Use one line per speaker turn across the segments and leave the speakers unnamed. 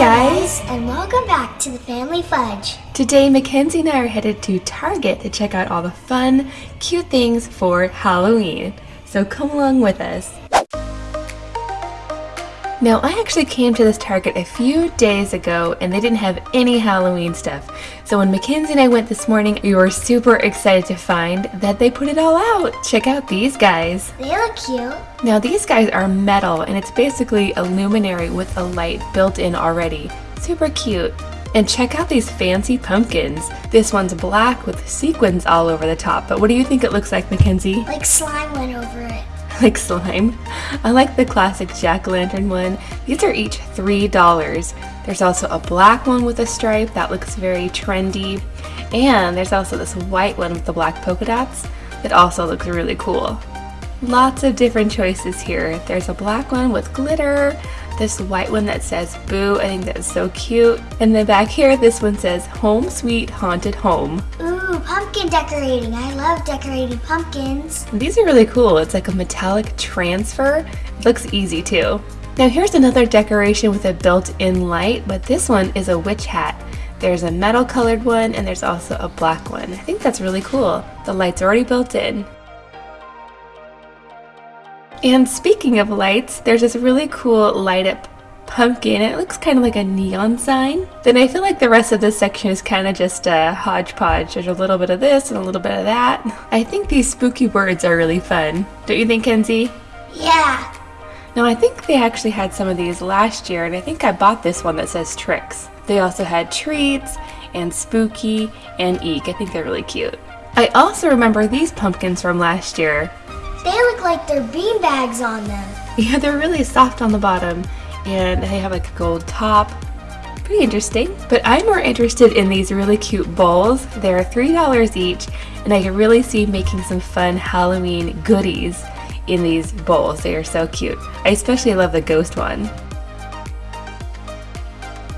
guys!
and welcome back to the Family Fudge.
Today, Mackenzie and I are headed to Target to check out all the fun, cute things for Halloween. So come along with us. Now, I actually came to this Target a few days ago and they didn't have any Halloween stuff. So when Mackenzie and I went this morning, we were super excited to find that they put it all out. Check out these guys.
They look cute.
Now, these guys are metal and it's basically a luminary with a light built in already. Super cute. And check out these fancy pumpkins. This one's black with sequins all over the top, but what do you think it looks like, Mackenzie?
Like slime went over it.
like slime. I like the classic jack-o'-lantern one. These are each $3. There's also a black one with a stripe that looks very trendy. And there's also this white one with the black polka dots that also looks really cool. Lots of different choices here. There's a black one with glitter, this white one that says boo, I think that's so cute. And then back here, this one says home sweet haunted home.
Ooh, pumpkin decorating. I love decorating pumpkins.
These are really cool. It's like a metallic transfer. It looks easy too. Now here's another decoration with a built-in light, but this one is a witch hat. There's a metal colored one and there's also a black one. I think that's really cool. The light's already built in. And speaking of lights, there's this really cool light up pumpkin. It looks kind of like a neon sign. Then I feel like the rest of this section is kind of just a hodgepodge. There's a little bit of this and a little bit of that. I think these spooky words are really fun. Don't you think, Kenzie?
Yeah.
Now I think they actually had some of these last year and I think I bought this one that says tricks. They also had treats and spooky and eek. I think they're really cute. I also remember these pumpkins from last year.
They look like they're bean bags on them.
Yeah, they're really soft on the bottom and they have like a gold top. Pretty interesting. But I'm more interested in these really cute bowls. They're $3 each and I can really see making some fun Halloween goodies in these bowls. They are so cute. I especially love the ghost one.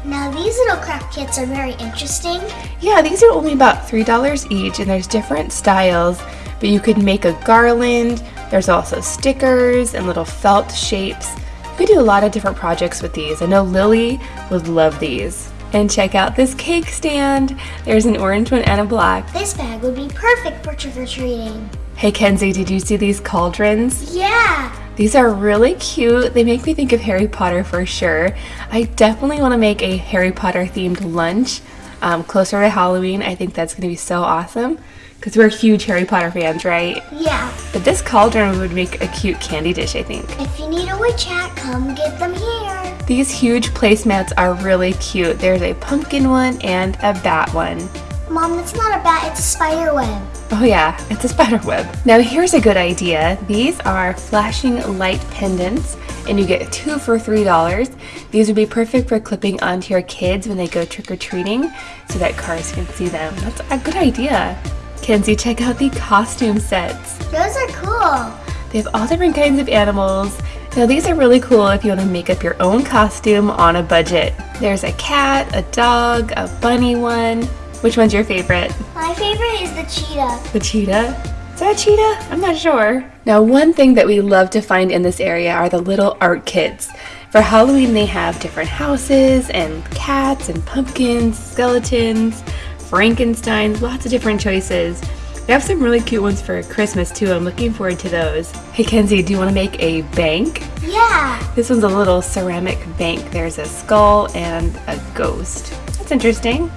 Now these little craft kits are very interesting.
Yeah, these are only about $3 each and there's different styles, but you could make a garland. There's also stickers and little felt shapes. You could do a lot of different projects with these. I know Lily would love these. And check out this cake stand. There's an orange one and a black.
This bag would be perfect for trick-or-treating.
Hey Kenzie, did you see these cauldrons?
Yeah.
These are really cute. They make me think of Harry Potter for sure. I definitely want to make a Harry Potter themed lunch um, closer to Halloween. I think that's going to be so awesome because we're huge Harry Potter fans, right?
Yeah.
But this cauldron would make a cute candy dish, I think.
If you need a witch hat, come get them here.
These huge placemats are really cute. There's a pumpkin one and a bat one.
Mom, that's not a bat, it's a spider web.
Oh yeah, it's a spider web. Now here's a good idea. These are flashing light pendants and you get two for $3. These would be perfect for clipping onto your kids when they go trick-or-treating so that cars can see them. That's a good idea. Kenzie, check out the costume sets.
Those are cool.
They have all different kinds of animals. Now these are really cool if you want to make up your own costume on a budget. There's a cat, a dog, a bunny one. Which one's your favorite?
My favorite is the cheetah.
The cheetah? Is that a cheetah? I'm not sure. Now one thing that we love to find in this area are the little art kits. For Halloween they have different houses and cats and pumpkins, skeletons, Frankenstein, lots of different choices. They have some really cute ones for Christmas too. I'm looking forward to those. Hey Kenzie, do you want to make a bank?
Yeah.
This one's a little ceramic bank. There's a skull and a ghost. That's interesting.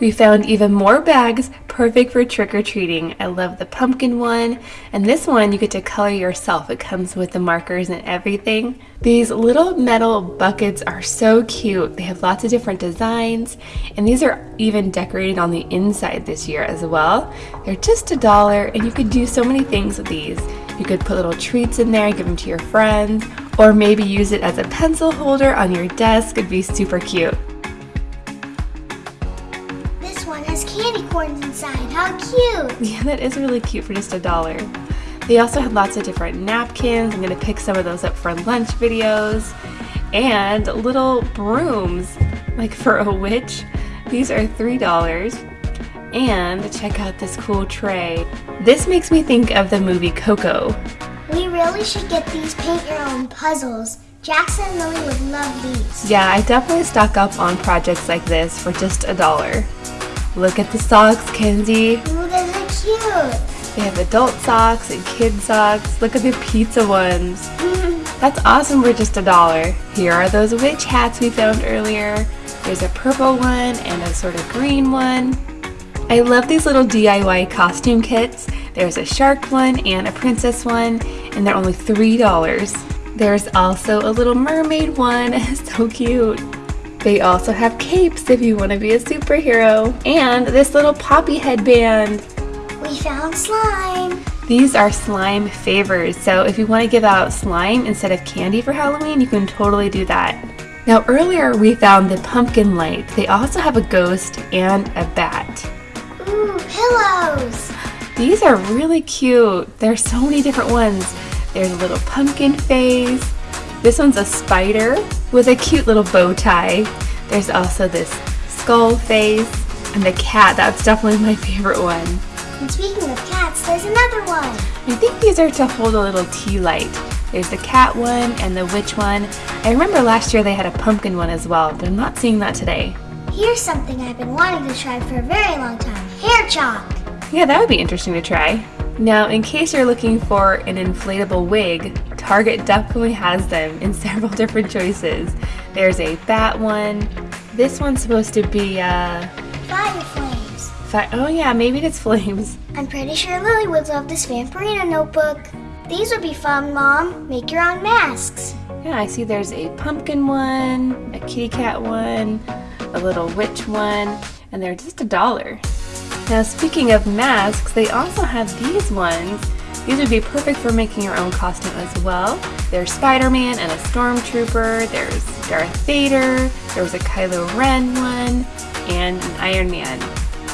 We found even more bags perfect for trick-or-treating. I love the pumpkin one and this one you get to color yourself. It comes with the markers and everything. These little metal buckets are so cute. They have lots of different designs and these are even decorated on the inside this year as well. They're just a dollar and you could do so many things with these. You could put little treats in there, give them to your friends, or maybe use it as a pencil holder on your desk. It'd be super cute.
Candy corns inside. How cute.
Yeah, that is really cute for just a dollar. They also had lots of different napkins. I'm going to pick some of those up for lunch videos. And little brooms, like for a witch. These are $3. And check out this cool tray. This makes me think of the movie Coco.
We really should get these paint your own puzzles. Jackson and Lily would love these.
Yeah, I definitely stock up on projects like this for just a dollar. Look at the socks, Kenzie.
Ooh, those are cute.
They have adult socks and kid socks. Look at the pizza ones. That's awesome for just a dollar. Here are those witch hats we found earlier. There's a purple one and a sort of green one. I love these little DIY costume kits. There's a shark one and a princess one, and they're only $3. There's also a little mermaid one, so cute. They also have capes if you want to be a superhero, and this little poppy headband.
We found slime.
These are slime favors, so if you want to give out slime instead of candy for Halloween, you can totally do that. Now earlier we found the pumpkin light. They also have a ghost and a bat.
Ooh, pillows.
These are really cute. There's so many different ones. There's a little pumpkin face. This one's a spider with a cute little bow tie. There's also this skull face and the cat. That's definitely my favorite one.
And speaking of cats, there's another one.
I think these are to hold a little tea light. There's the cat one and the witch one. I remember last year they had a pumpkin one as well, but I'm not seeing that today.
Here's something I've been wanting to try for a very long time. Hair chalk.
Yeah, that would be interesting to try. Now, in case you're looking for an inflatable wig, Target definitely has them in several different choices. There's a bat one. This one's supposed to be, uh,
Fire flames.
fi- oh yeah, maybe it's flames.
I'm pretty sure Lily would love this Vampirina notebook. These would be fun, Mom. Make your own masks.
Yeah, I see there's a pumpkin one, a kitty cat one, a little witch one, and they're just a dollar. Now, speaking of masks, they also have these ones. These would be perfect for making your own costume as well. There's Spider-Man and a Stormtrooper, there's Darth Vader, there was a Kylo Ren one, and an Iron Man.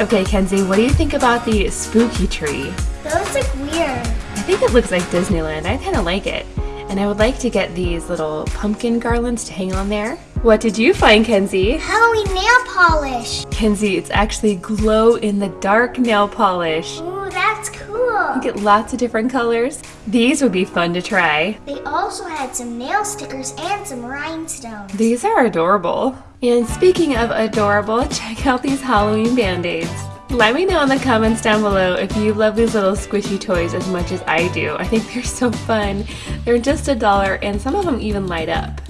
Okay, Kenzie, what do you think about the spooky tree?
Those look weird.
I think it looks like Disneyland. I kind of like it. And I would like to get these little pumpkin garlands to hang on there. What did you find, Kenzie?
Halloween nail polish.
Kenzie, it's actually glow in the dark nail polish.
Ooh, that's cool.
You get lots of different colors. These would be fun to try.
They also had some nail stickers and some rhinestones.
These are adorable. And speaking of adorable, check out these Halloween band-aids. Let me know in the comments down below if you love these little squishy toys as much as I do. I think they're so fun. They're just a dollar and some of them even light up.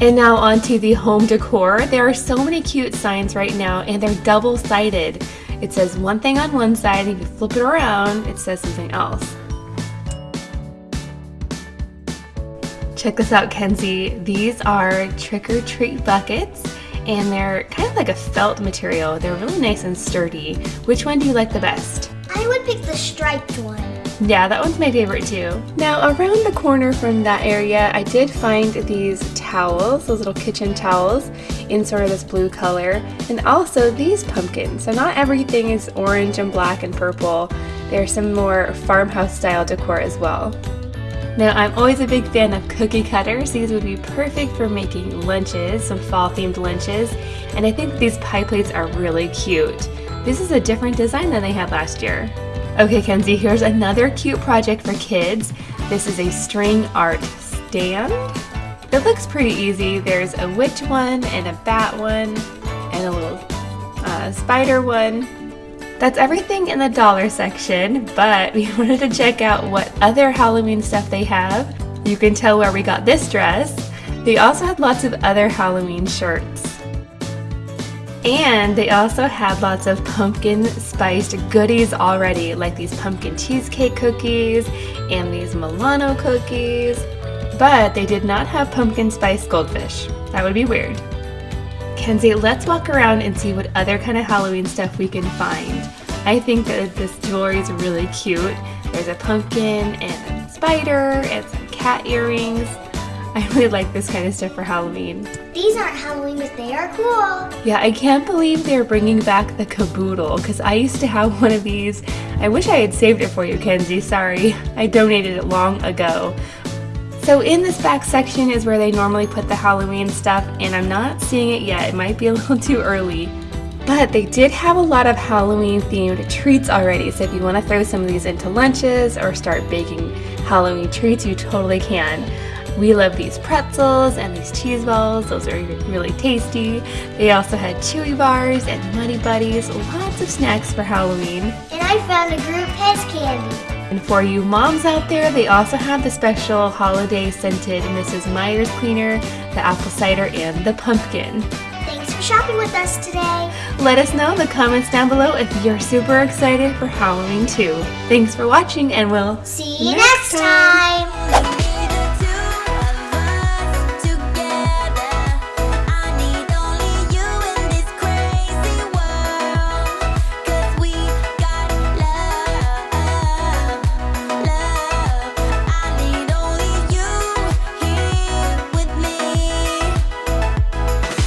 And now onto the home decor. There are so many cute signs right now and they're double-sided. It says one thing on one side, if you flip it around, it says something else. Check this out, Kenzie. These are trick-or-treat buckets and they're kind of like a felt material. They're really nice and sturdy. Which one do you like the best?
I would pick the striped one.
Yeah, that one's my favorite too. Now, around the corner from that area, I did find these towels, those little kitchen towels, in sort of this blue color, and also these pumpkins. So not everything is orange and black and purple. There's some more farmhouse style decor as well. Now, I'm always a big fan of cookie cutters. These would be perfect for making lunches, some fall themed lunches, and I think these pie plates are really cute. This is a different design than they had last year. Okay, Kenzie, here's another cute project for kids. This is a string art stand. It looks pretty easy. There's a witch one and a bat one and a little uh, spider one. That's everything in the dollar section, but we wanted to check out what other Halloween stuff they have. You can tell where we got this dress. They also had lots of other Halloween shirts. And they also had lots of pumpkin spiced goodies already, like these pumpkin cheesecake cookies and these Milano cookies. But they did not have pumpkin spice goldfish. That would be weird. Kenzie, let's walk around and see what other kind of Halloween stuff we can find. I think that this jewelry is really cute. There's a pumpkin and a spider and some cat earrings. I really like this kind of stuff for Halloween.
These aren't Halloween, but they are cool.
Yeah, I can't believe they're bringing back the caboodle because I used to have one of these. I wish I had saved it for you, Kenzie. Sorry, I donated it long ago. So in this back section is where they normally put the Halloween stuff and I'm not seeing it yet. It might be a little too early. But they did have a lot of Halloween themed treats already. So if you want to throw some of these into lunches or start baking Halloween treats, you totally can. We love these pretzels and these cheese balls. Those are really tasty. They also had chewy bars and Muddy Buddies. Lots of snacks for Halloween.
And I found a group Pez candy.
And for you moms out there, they also have the special holiday scented Mrs. Meyer's cleaner, the apple cider, and the pumpkin.
Thanks for shopping with us today.
Let us know in the comments down below if you're super excited for Halloween too. Thanks for watching and we'll
See you next time.